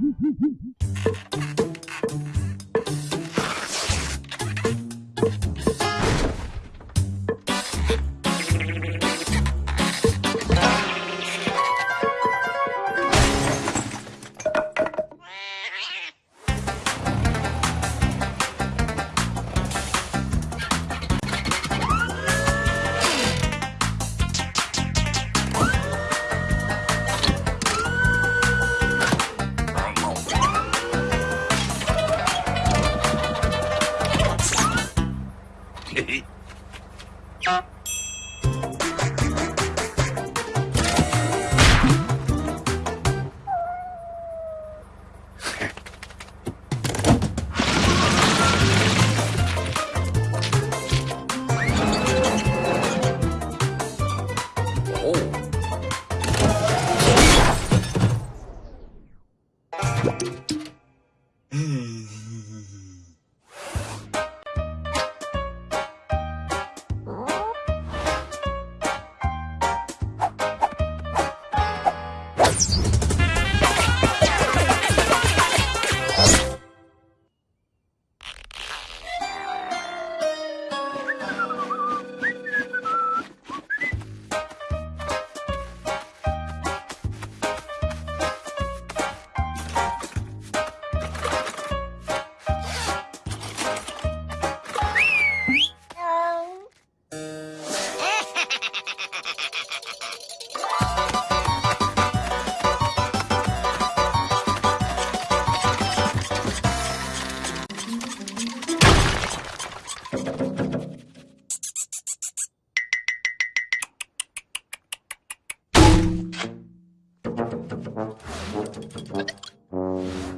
Woo-hoo-hoo! 哦 Mm.